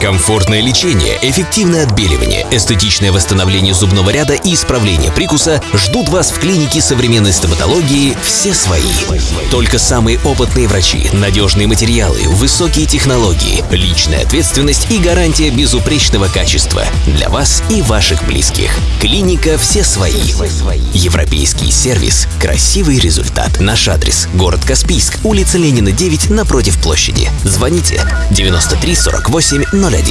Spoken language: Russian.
Комфортное лечение, эффективное отбеливание, эстетичное восстановление зубного ряда и исправление прикуса ждут вас в клинике современной стоматологии «Все свои». Только самые опытные врачи, надежные материалы, высокие технологии, личная ответственность и гарантия безупречного качества для вас и ваших близких. Клиника «Все свои». Европейский сервис, красивый результат. Наш адрес – город Каспийск, улица Ленина, 9, напротив площади. Звоните 93 48 01.